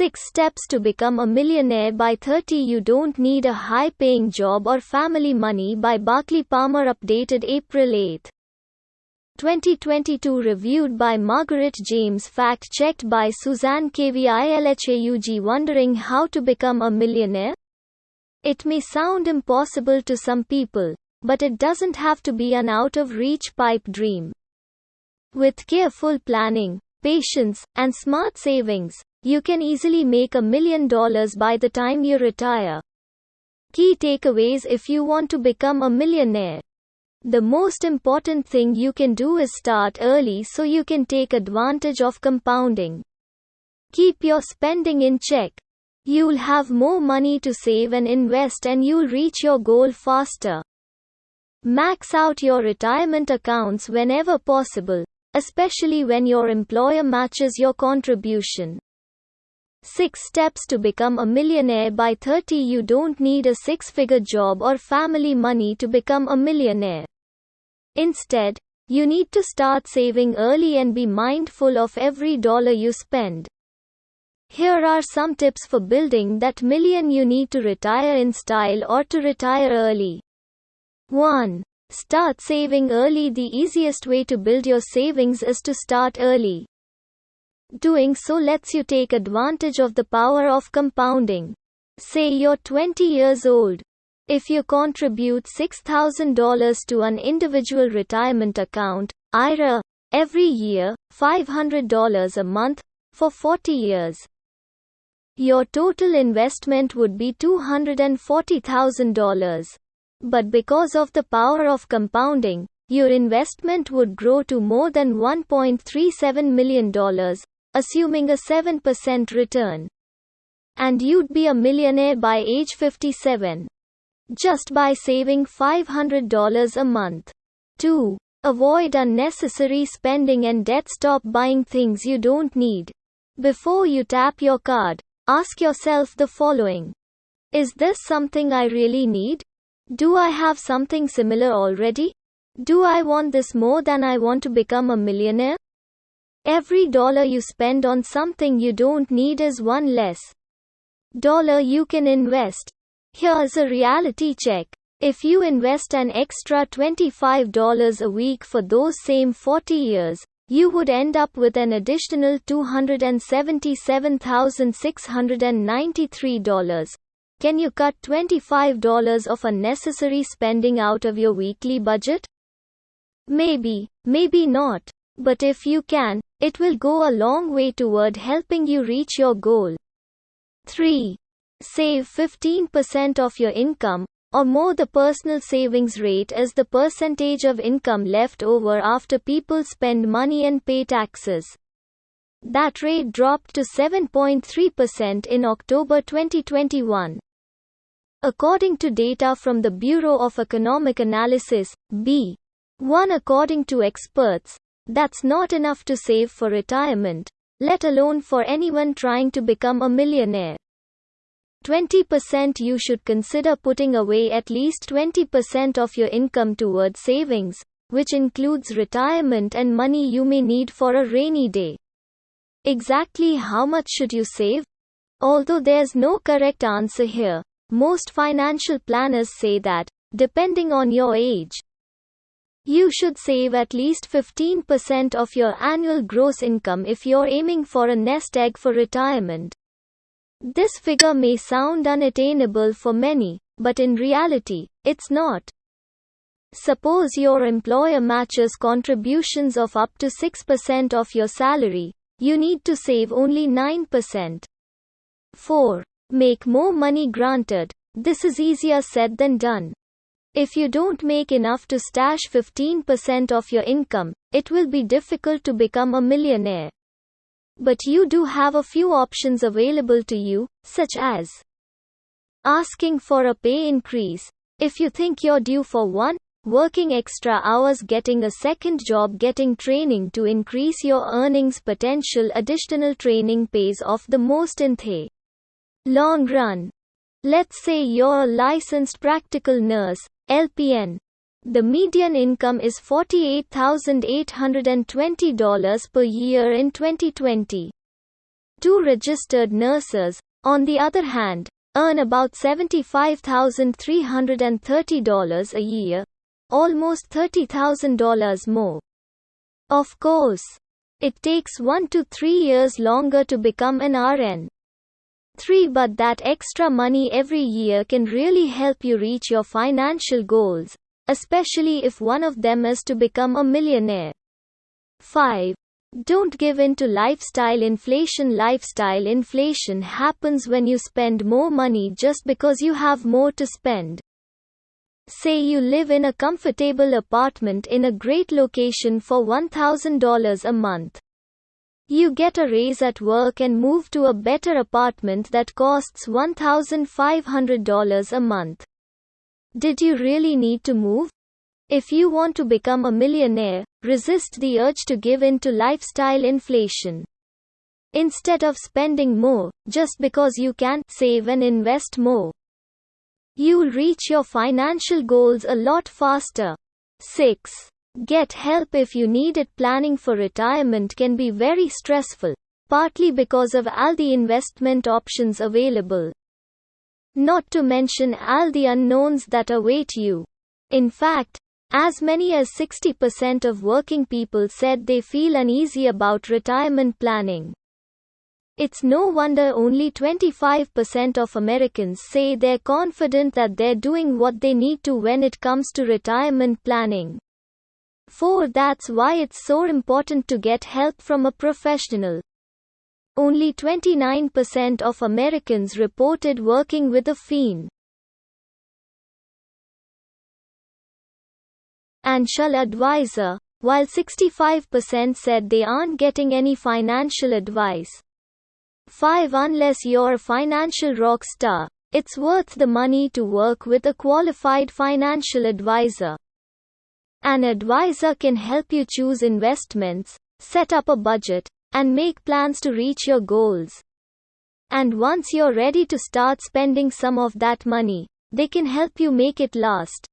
6 Steps to Become a Millionaire by 30 You Don't Need a High Paying Job or Family Money by Barclay Palmer Updated April 8. 2022 Reviewed by Margaret James Fact checked by Suzanne KVILHAUG Wondering how to become a millionaire? It may sound impossible to some people, but it doesn't have to be an out of reach pipe dream. With careful planning, patience, and smart savings, you can easily make a million dollars by the time you retire. Key takeaways if you want to become a millionaire. The most important thing you can do is start early so you can take advantage of compounding. Keep your spending in check. You'll have more money to save and invest and you'll reach your goal faster. Max out your retirement accounts whenever possible, especially when your employer matches your contribution. 6 Steps to Become a Millionaire by 30 You don't need a six figure job or family money to become a millionaire. Instead, you need to start saving early and be mindful of every dollar you spend. Here are some tips for building that million you need to retire in style or to retire early. 1. Start saving early. The easiest way to build your savings is to start early. Doing so lets you take advantage of the power of compounding. Say you're 20 years old. If you contribute $6,000 to an individual retirement account, IRA, every year, $500 a month, for 40 years. Your total investment would be $240,000. But because of the power of compounding, your investment would grow to more than $1.37 million, assuming a 7% return. And you'd be a millionaire by age 57. Just by saving $500 a month. 2. Avoid unnecessary spending and debt. Stop buying things you don't need. Before you tap your card, ask yourself the following Is this something I really need? Do I have something similar already? Do I want this more than I want to become a millionaire? Every dollar you spend on something you don't need is one less dollar you can invest. Here's a reality check. If you invest an extra $25 a week for those same 40 years, you would end up with an additional $277,693. Can you cut $25 of unnecessary spending out of your weekly budget? Maybe, maybe not. But if you can, it will go a long way toward helping you reach your goal. 3. Save 15% of your income, or more. The personal savings rate is the percentage of income left over after people spend money and pay taxes. That rate dropped to 7.3% in October 2021. According to data from the Bureau of Economic Analysis, B. 1 According to experts, that's not enough to save for retirement, let alone for anyone trying to become a millionaire. 20% You should consider putting away at least 20% of your income towards savings, which includes retirement and money you may need for a rainy day. Exactly how much should you save? Although there's no correct answer here, most financial planners say that, depending on your age, you should save at least 15% of your annual gross income if you're aiming for a nest egg for retirement. This figure may sound unattainable for many, but in reality, it's not. Suppose your employer matches contributions of up to 6% of your salary, you need to save only 9%. 4. Make more money granted. This is easier said than done. If you don't make enough to stash 15% of your income, it will be difficult to become a millionaire. But you do have a few options available to you, such as asking for a pay increase. If you think you're due for one, working extra hours, getting a second job, getting training to increase your earnings potential, additional training pays off the most in the long run. Let's say you're a licensed practical nurse, LPN. The median income is $48,820 per year in 2020. Two registered nurses, on the other hand, earn about $75,330 a year, almost $30,000 more. Of course, it takes 1 to 3 years longer to become an RN. 3 But that extra money every year can really help you reach your financial goals, especially if one of them is to become a millionaire. 5. Don't give in to lifestyle inflation. Lifestyle inflation happens when you spend more money just because you have more to spend. Say you live in a comfortable apartment in a great location for $1,000 a month. You get a raise at work and move to a better apartment that costs $1,500 a month. Did you really need to move? If you want to become a millionaire, resist the urge to give in to lifestyle inflation. Instead of spending more, just because you can save and invest more, you'll reach your financial goals a lot faster. 6. Get help if you need it. Planning for retirement can be very stressful, partly because of all the investment options available. Not to mention all the unknowns that await you. In fact, as many as 60% of working people said they feel uneasy about retirement planning. It's no wonder only 25% of Americans say they're confident that they're doing what they need to when it comes to retirement planning. 4. That's why it's so important to get help from a professional. Only 29% of Americans reported working with a FEN. financial advisor, while 65% said they aren't getting any financial advice. 5. Unless you're a financial rock star, it's worth the money to work with a qualified financial advisor. An advisor can help you choose investments, set up a budget, and make plans to reach your goals. And once you're ready to start spending some of that money, they can help you make it last.